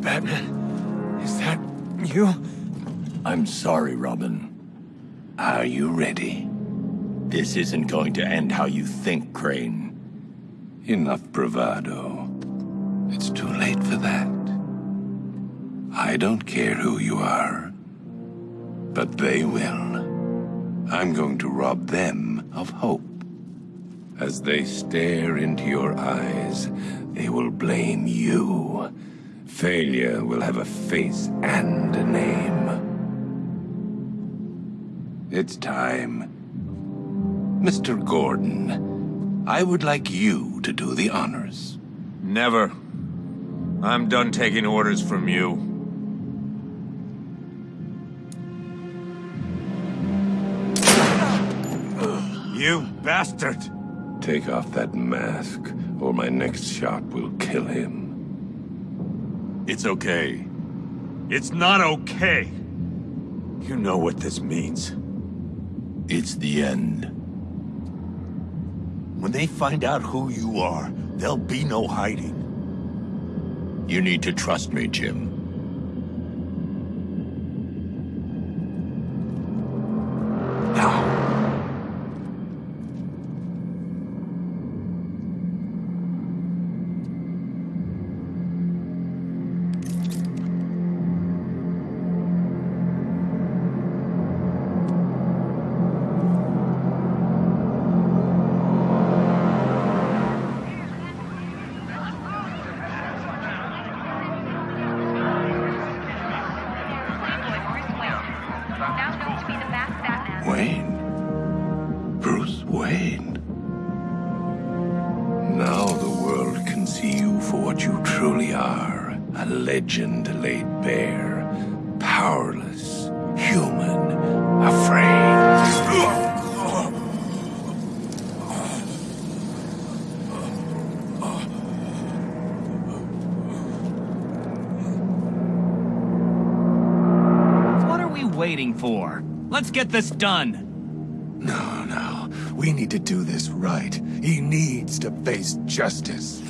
Batman, is that you? I'm sorry, Robin. Are you ready? This isn't going to end how you think, Crane. Enough bravado. It's too late for that. I don't care who you are, but they will. I'm going to rob them of hope. As they stare into your eyes, they will blame you. Failure will have a face and a name. It's time. Mr. Gordon, I would like you to do the honors. Never. I'm done taking orders from you. You bastard! Take off that mask, or my next shot will kill him. It's okay. It's not okay! You know what this means. It's the end. When they find out who you are, there'll be no hiding. You need to trust me, Jim. Get this done. No, no. We need to do this right. He needs to face justice.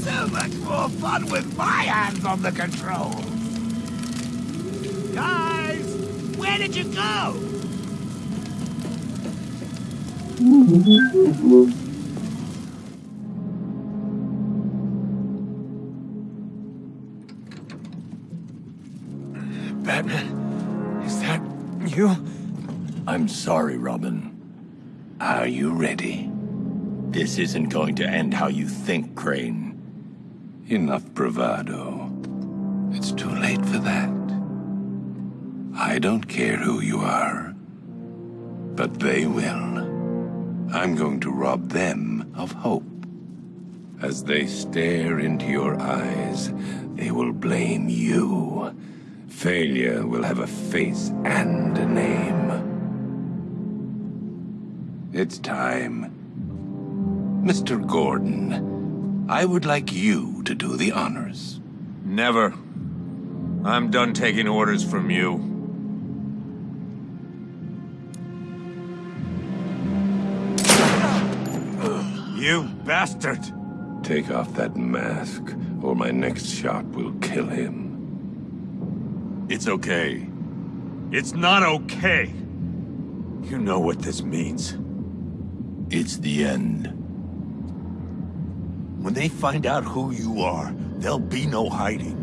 So much more fun with my hands on the controls! Guys! Where did you go? You? I'm sorry, Robin. Are you ready? This isn't going to end how you think, Crane. Enough bravado. It's too late for that. I don't care who you are, but they will. I'm going to rob them of hope. As they stare into your eyes, they will blame you. Failure will have a face and a name. It's time. Mr. Gordon, I would like you to do the honors. Never. I'm done taking orders from you. You bastard! Take off that mask, or my next shot will kill him. It's okay. It's not okay! You know what this means. It's the end. When they find out who you are, there'll be no hiding.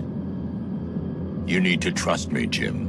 You need to trust me, Jim.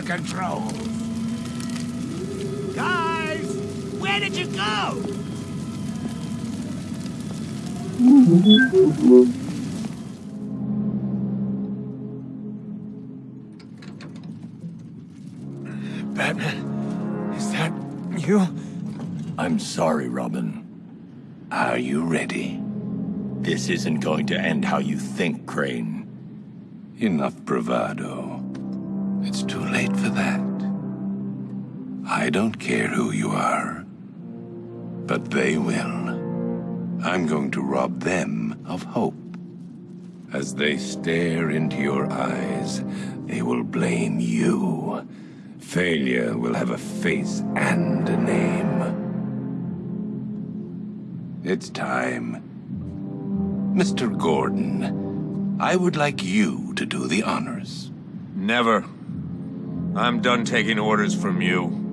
The controls. Guys, where did you go? Batman, is that you? I'm sorry, Robin. Are you ready? This isn't going to end how you think, Crane. Enough bravado. I don't care who you are, but they will. I'm going to rob them of hope. As they stare into your eyes, they will blame you. Failure will have a face and a name. It's time. Mr. Gordon, I would like you to do the honors. Never. I'm done taking orders from you.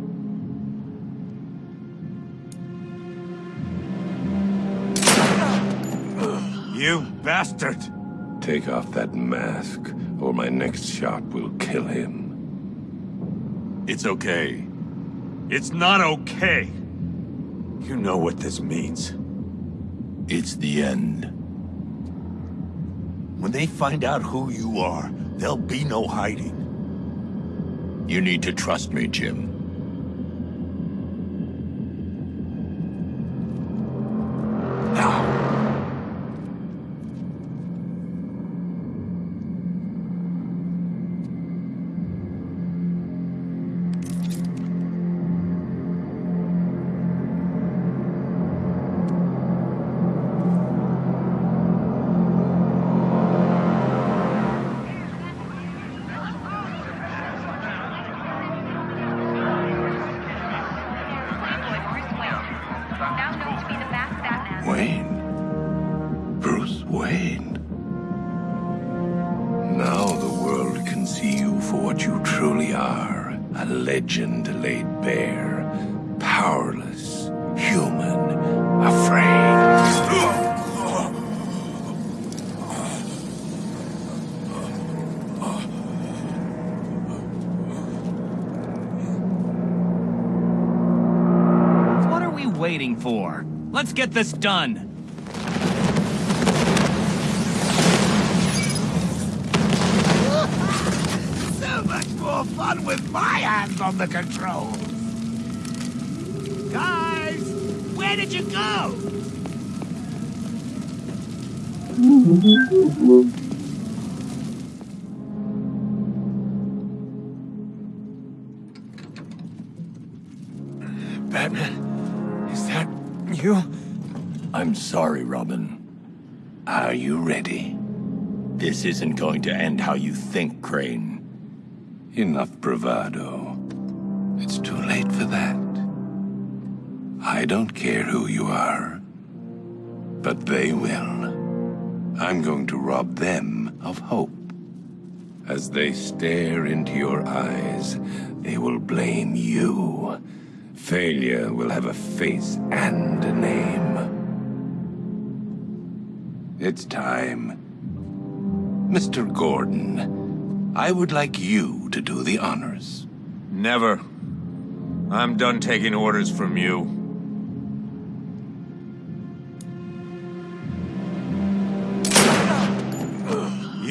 You bastard! Take off that mask, or my next shot will kill him. It's okay. It's not okay! You know what this means. It's the end. When they find out who you are, there'll be no hiding. You need to trust me, Jim. Powerless. Human. Afraid. What are we waiting for? Let's get this done. So much more fun with my hands on the controls. Where did you go? Batman, is that you? I'm sorry, Robin. Are you ready? This isn't going to end how you think, Crane. Enough bravado. It's too late for that. I don't care who you are, but they will. I'm going to rob them of hope. As they stare into your eyes, they will blame you. Failure will have a face and a name. It's time. Mr. Gordon, I would like you to do the honors. Never. I'm done taking orders from you.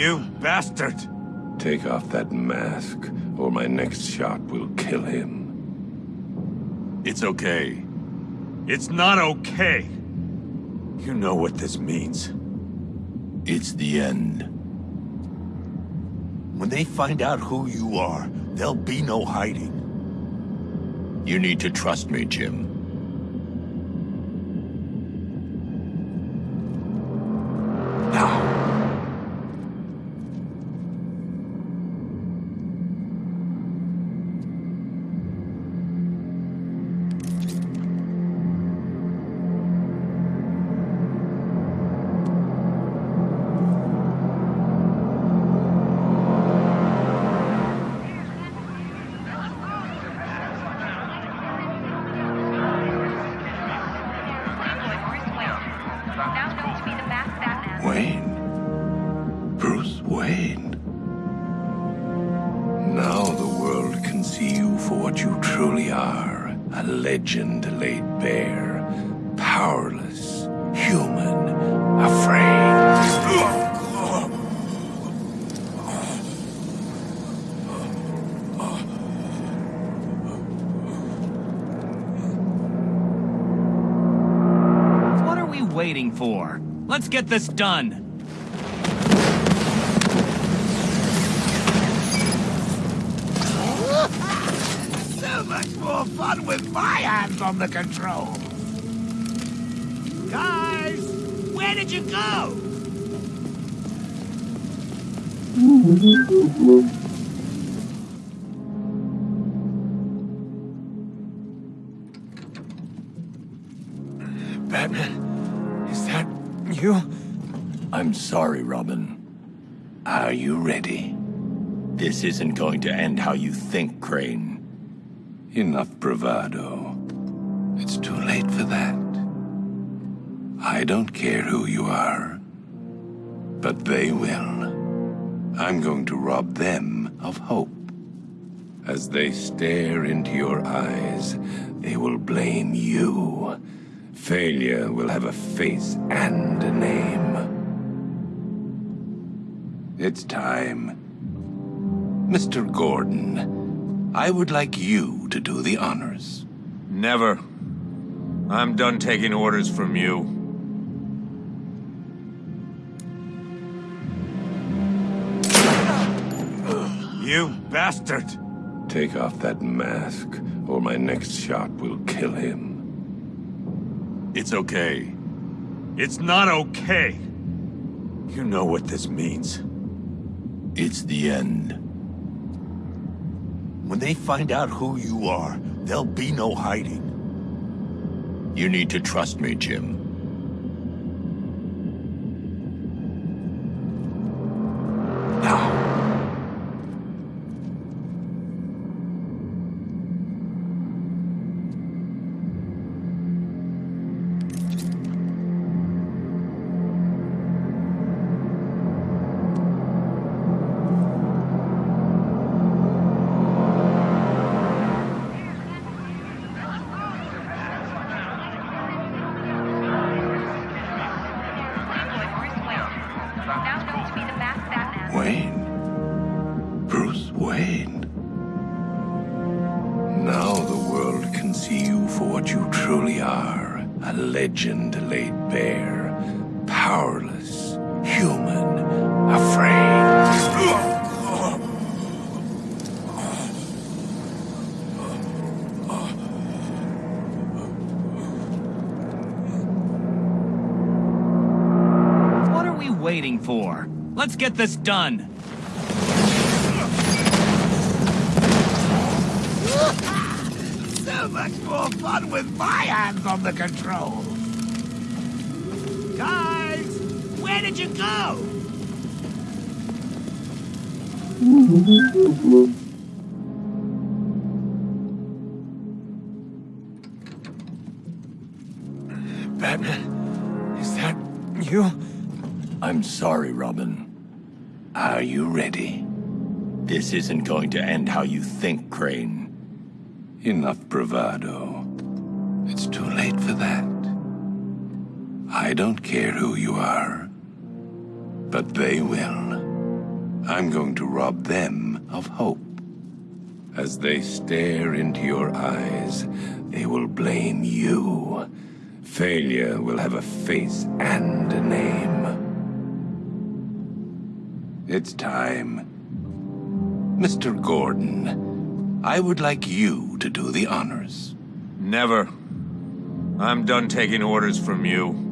You bastard! Take off that mask, or my next shot will kill him. It's okay. It's not okay! You know what this means. It's the end. When they find out who you are, there'll be no hiding. You need to trust me, Jim. Wayne. Now the world can see you for what you truly are. A legend laid bare. Powerless. Human. Afraid. What are we waiting for? Let's get this done. More fun with my hands on the controls. Guys, where did you go? Batman, is that you? I'm sorry, Robin. Are you ready? This isn't going to end how you think, Crane. Enough bravado. It's too late for that. I don't care who you are, but they will. I'm going to rob them of hope. As they stare into your eyes, they will blame you. Failure will have a face and a name. It's time. Mr. Gordon, I would like you to do the honors. Never. I'm done taking orders from you. You bastard! Take off that mask, or my next shot will kill him. It's okay. It's not okay. You know what this means. It's the end. When they find out who you are, there'll be no hiding. You need to trust me, Jim. Legend laid bare. Powerless. Human. Afraid. What are we waiting for? Let's get this done. So much more fun with my hands on the controls. Where did you go? Batman, is that you? I'm sorry, Robin. Are you ready? This isn't going to end how you think, Crane. Enough bravado. It's too late for that. I don't care who you are, but they will. I'm going to rob them of hope. As they stare into your eyes, they will blame you. Failure will have a face and a name. It's time. Mr. Gordon, I would like you to do the honors. Never. I'm done taking orders from you.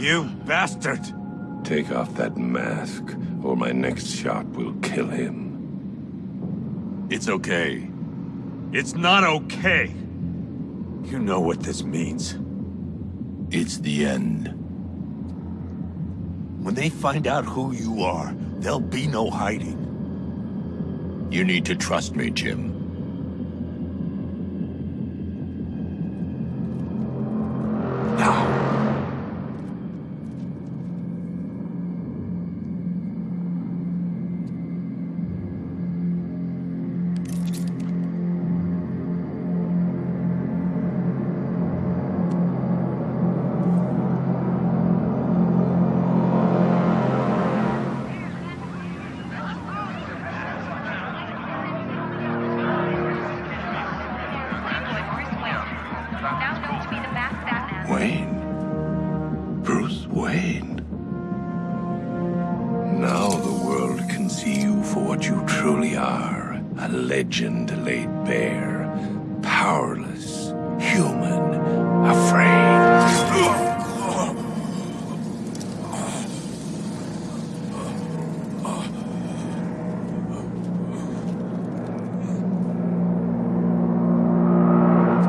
You bastard! Take off that mask, or my next shot will kill him. It's okay. It's not okay. You know what this means. It's the end. When they find out who you are, there'll be no hiding. You need to trust me, Jim. Legend laid bare, powerless, human, afraid.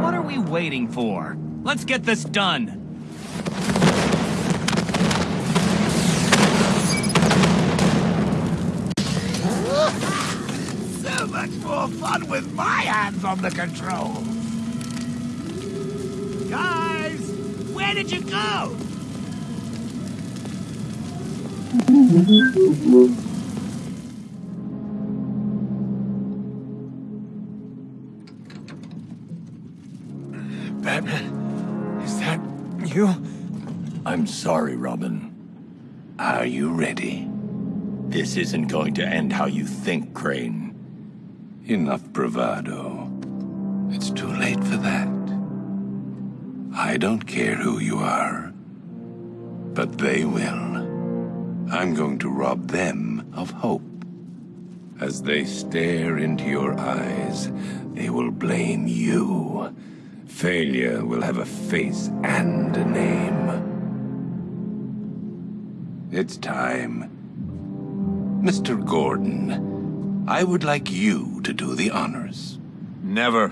What are we waiting for? Let's get this done. My hands on the controls. Guys, where did you go? Batman, is that you? I'm sorry, Robin. Are you ready? This isn't going to end how you think, Crane. Enough bravado. It's too late for that. I don't care who you are, but they will. I'm going to rob them of hope. As they stare into your eyes, they will blame you. Failure will have a face and a name. It's time. Mr. Gordon, I would like you to do the honors. Never.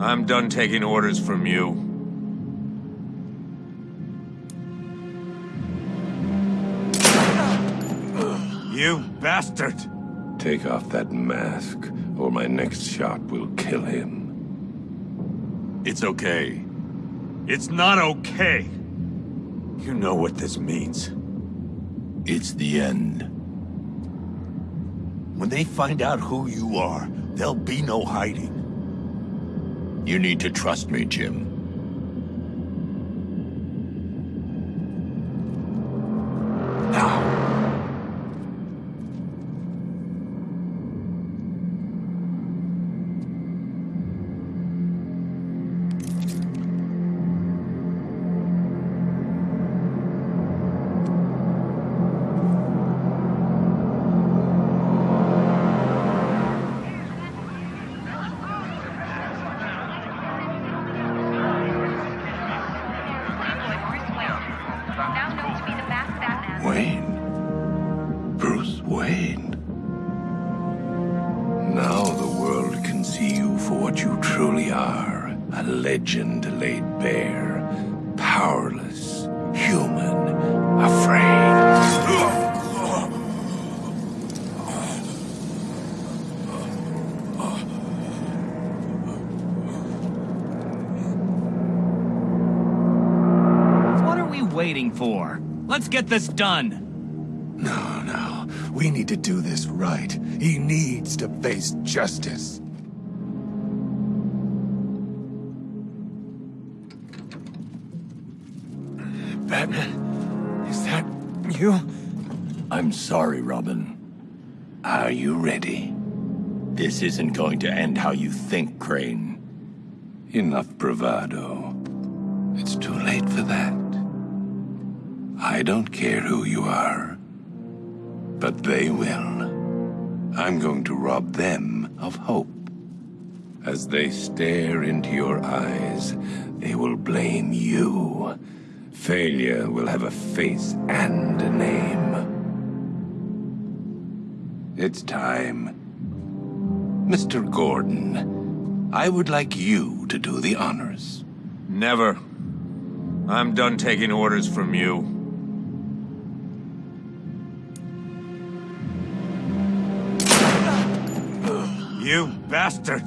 I'm done taking orders from you. You bastard! Take off that mask, or my next shot will kill him. It's okay. It's not okay! You know what this means. It's the end. When they find out who you are, there'll be no hiding. You need to trust me, Jim. Let's get this done. No, no. We need to do this right. He needs to face justice. Batman, is that you? I'm sorry, Robin. Are you ready? This isn't going to end how you think, Crane. Enough bravado. It's too late for that. I don't care who you are, but they will. I'm going to rob them of hope. As they stare into your eyes, they will blame you. Failure will have a face and a name. It's time. Mr. Gordon, I would like you to do the honors. Never. I'm done taking orders from you. You bastard!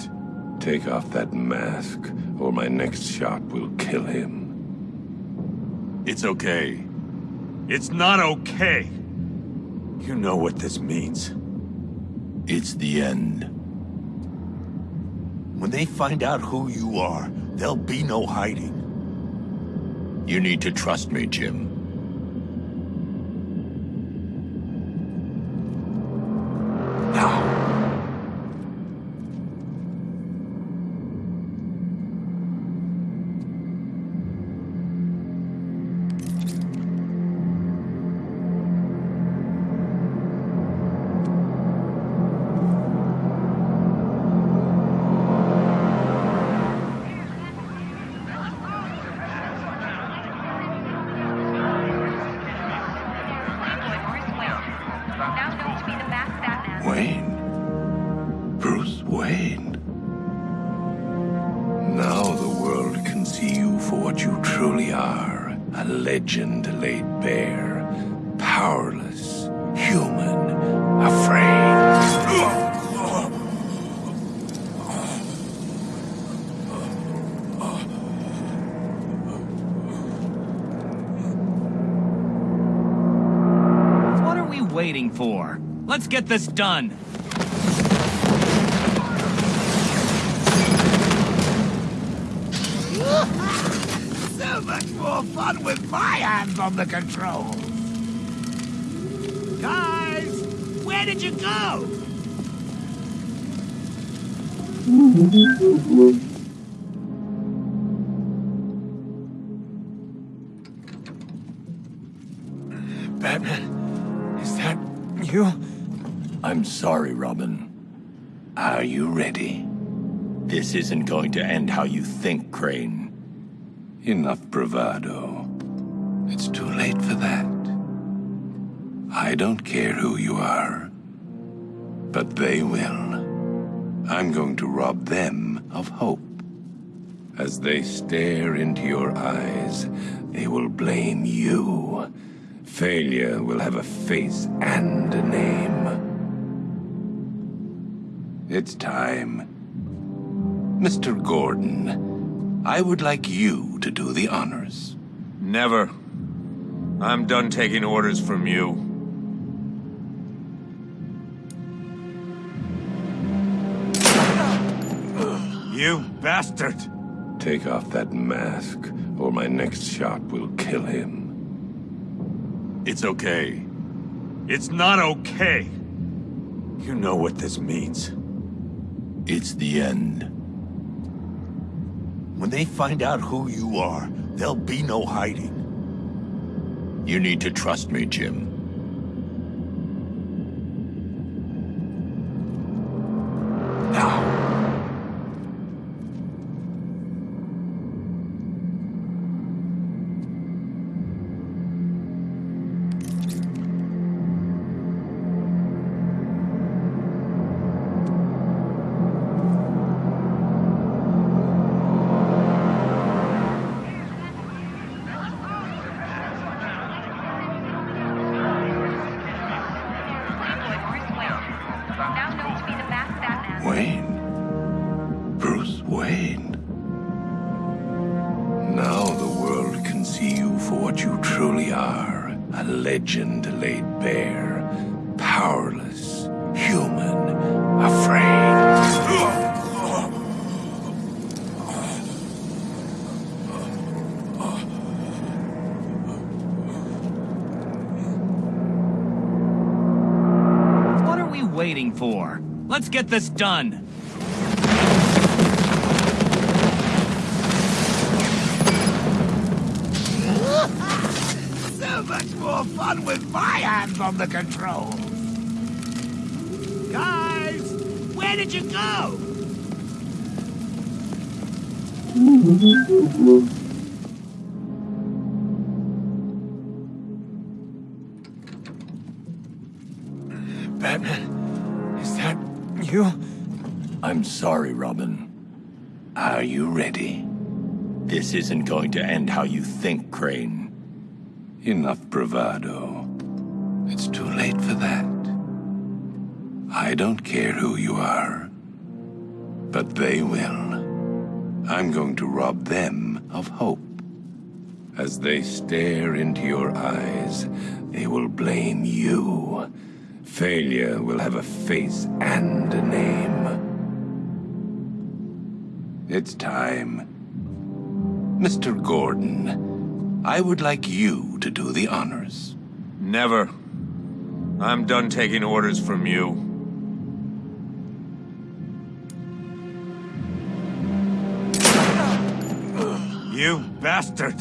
Take off that mask, or my next shot will kill him. It's okay. It's not okay! You know what this means. It's the end. When they find out who you are, there'll be no hiding. You need to trust me, Jim. Get this done. So much more fun with my hands on the controls. Guys, where did you go? Batman, is that you? I'm sorry, Robin. Are you ready? This isn't going to end how you think, Crane. Enough bravado. It's too late for that. I don't care who you are, but they will. I'm going to rob them of hope. As they stare into your eyes, they will blame you. Failure will have a face and a name. It's time. Mr. Gordon, I would like you to do the honors. Never. I'm done taking orders from you. You bastard! Take off that mask, or my next shot will kill him. It's okay. It's not okay! You know what this means. It's the end. When they find out who you are, there'll be no hiding. You need to trust me, Jim. Done. So much more fun with my hands on the controls. Guys, where did you go? I'm sorry, Robin. Are you ready? This isn't going to end how you think, Crane. Enough bravado. It's too late for that. I don't care who you are, but they will. I'm going to rob them of hope. As they stare into your eyes, they will blame you. Failure will have a face and a name. It's time. Mr. Gordon, I would like you to do the honors. Never. I'm done taking orders from you. You bastard!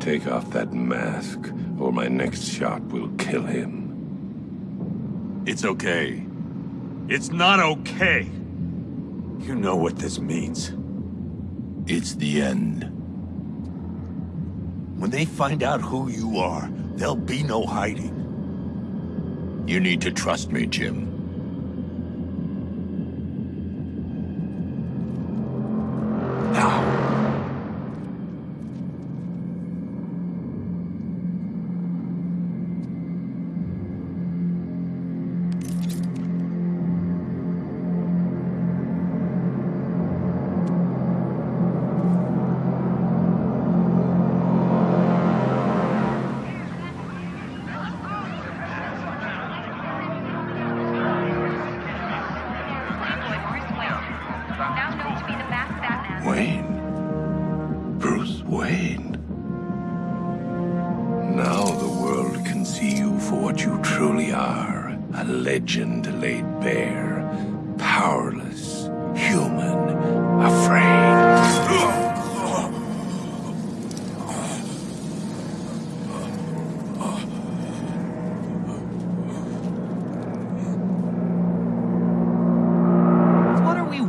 Take off that mask, or my next shot will kill him. It's okay. It's not okay! You know what this means. It's the end. When they find out who you are, there'll be no hiding. You need to trust me, Jim.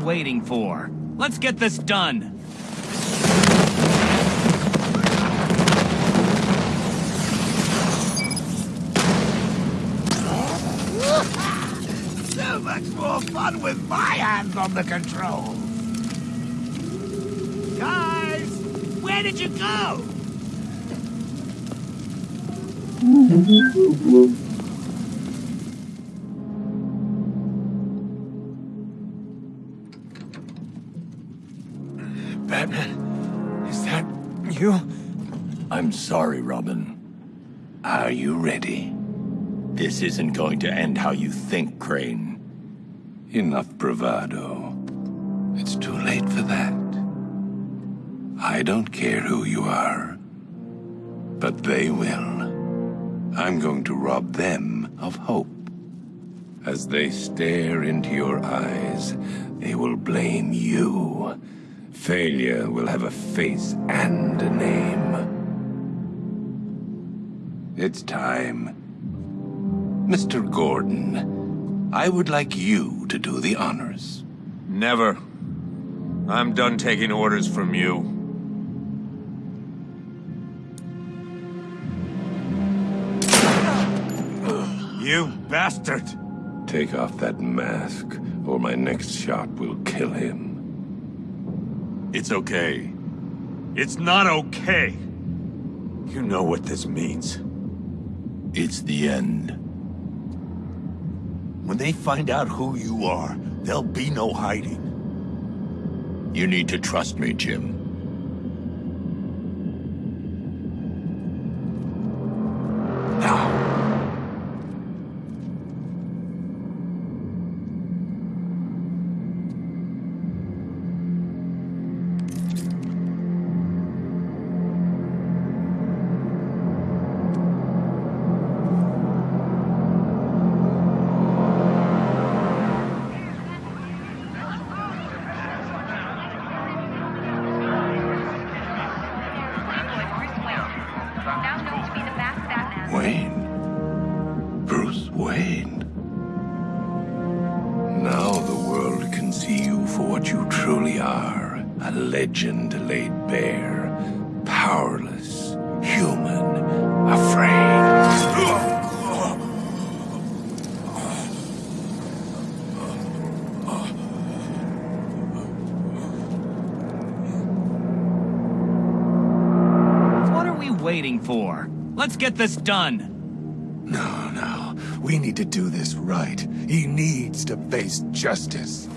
Waiting for? Let's get this done. So much more fun with my hands on the controls. Guys, where did you go? Sorry, Robin. Are you ready? This isn't going to end how you think, Crane. Enough bravado. It's too late for that. I don't care who you are, but they will. I'm going to rob them of hope. As they stare into your eyes, they will blame you. Failure will have a face and a name. It's time. Mr. Gordon, I would like you to do the honors. Never. I'm done taking orders from you. You bastard! Take off that mask, or my next shot will kill him. It's okay. It's not okay! You know what this means. It's the end. When they find out who you are, there'll be no hiding. You need to trust me, Jim. Laid bare. Powerless. Human. Afraid. What are we waiting for? Let's get this done. no, no. We need to do this right. He needs to face justice.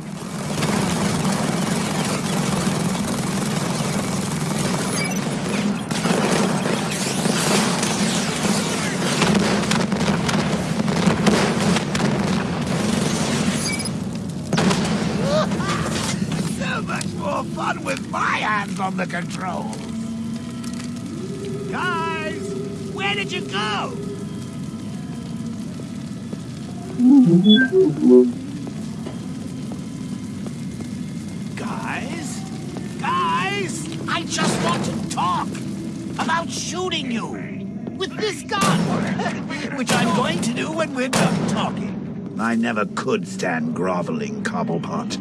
Could stand groveling, Cobblepot.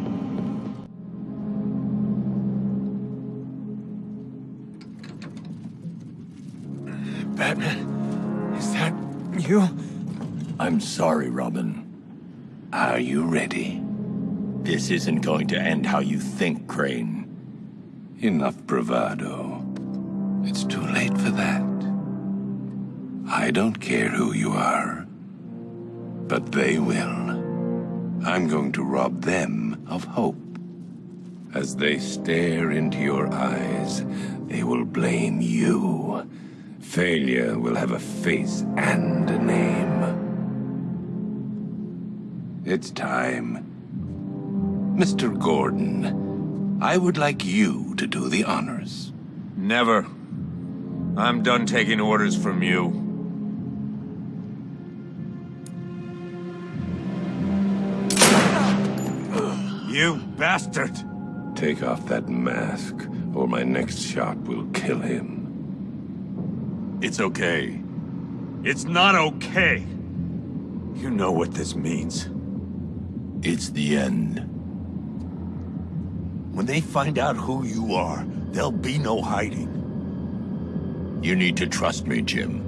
Batman, is that you? I'm sorry, Robin. Are you ready? This isn't going to end how you think, Crane. Enough bravado. It's too late for that. I don't care who you are, but they will. I'm going to rob them of hope. As they stare into your eyes, they will blame you. Failure will have a face and a name. It's time. Mr. Gordon, I would like you to do the honors. Never. I'm done taking orders from you. You bastard! Take off that mask, or my next shot will kill him. It's okay. It's not okay! You know what this means. It's the end. When they find out who you are, there'll be no hiding. You need to trust me, Jim.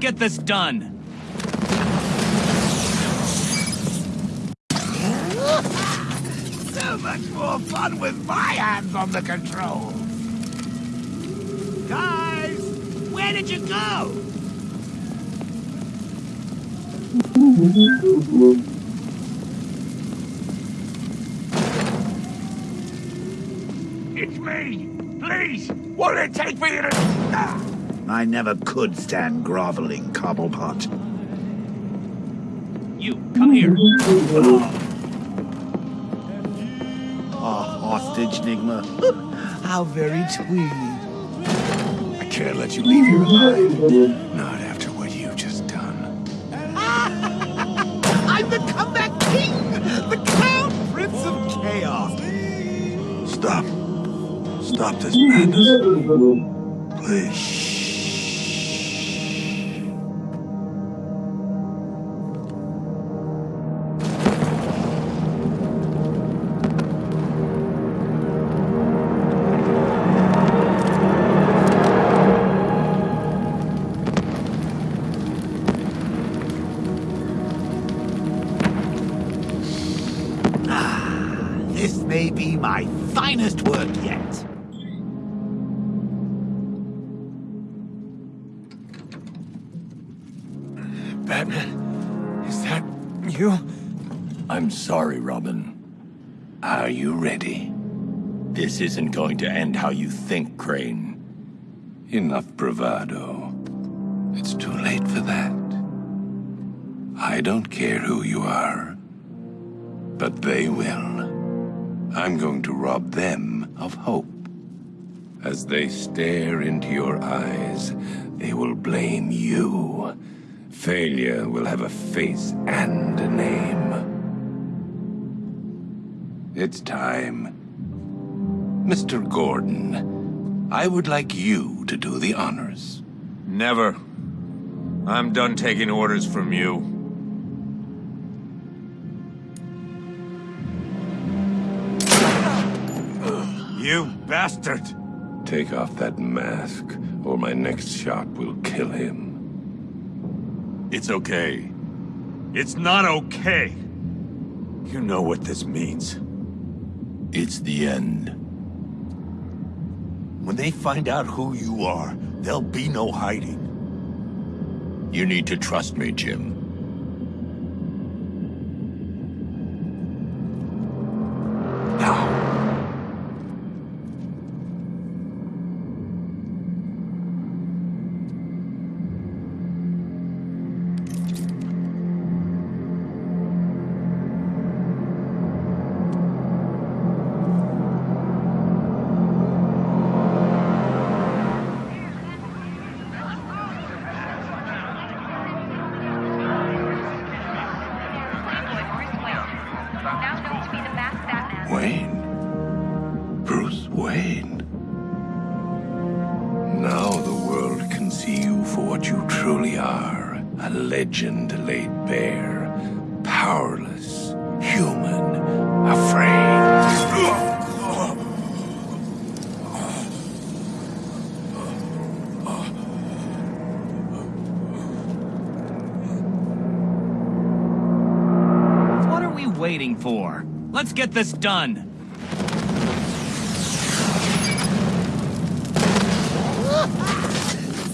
Get this done. So much more fun with my hands on the controls. Guys, where did you go? It's me! Please! What'll it take for you to... Ah! I never could stand groveling, Cobblepot. You, come here. A hostage, Nigma. How very sweet. I can't let you leave here alive. Not after what you've just done. I'm the comeback king! The crown prince of chaos! Stop. Stop this madness. Please. You? I'm sorry, Robin. Are you ready? This isn't going to end how you think, Crane. Enough bravado. It's too late for that. I don't care who you are, but they will. I'm going to rob them of hope. As they stare into your eyes, they will blame you. Failure will have a face and a name. It's time. Mr. Gordon, I would like you to do the honors. Never. I'm done taking orders from you. You bastard! Take off that mask, or my next shot will kill him. It's okay. It's not okay! You know what this means. It's the end. When they find out who you are, there'll be no hiding. You need to trust me, Jim. Get this done.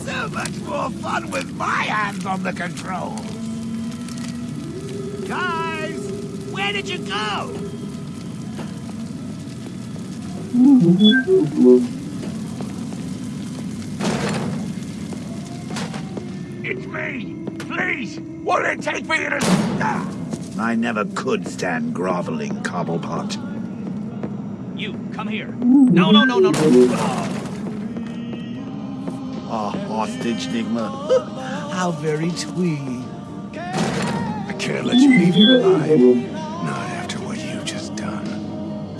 So much more fun with my hands on the controls. Guys, where did you go? It's me! Please! Won't it take me to... Ah! I never could stand groveling, Cobblepot. You, come here. No, no, no, no, no. A hostage, Nigma. How very twee. I can't let you leave here alive. Not after what you've just done.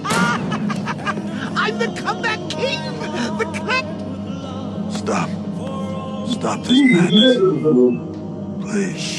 I'm the comeback king! The clap... Stop. Stop this madness. Please.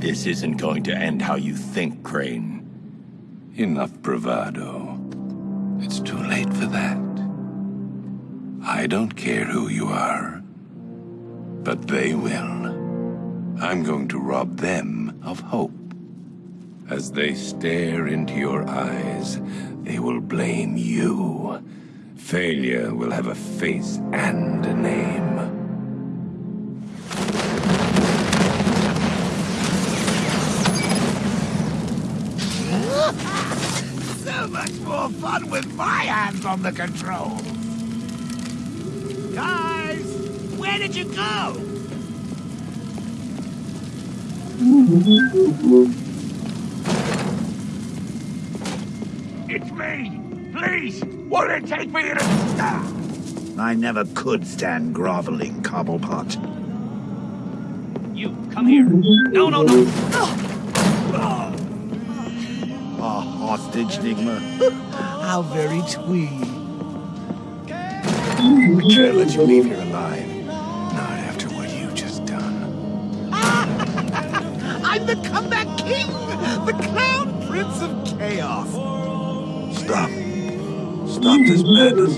This isn't going to end how you think, Crane. Enough bravado. It's too late for that. I don't care who you are, but they will. I'm going to rob them of hope. As they stare into your eyes, they will blame you. Failure will have a face and a name. More fun with my hands on the controls. Guys, where did you go? It's me! Please! Won't it take me to... Ah! I never could stand groveling, Cobblepot. You, come here. No, no, no. A hostage, Nigma. How very twee. I can't let you leave here alive. Not after what you just done. I'm the comeback king! The clown prince of chaos! Stop. Stop this madness.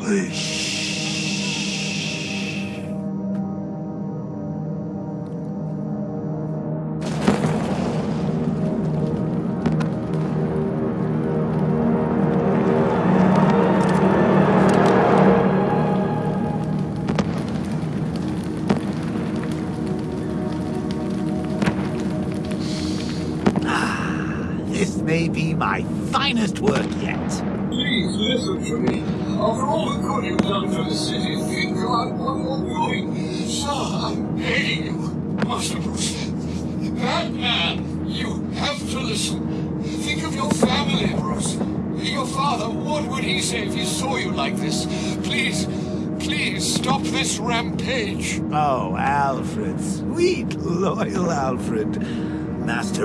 Please.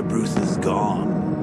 Bruce is gone.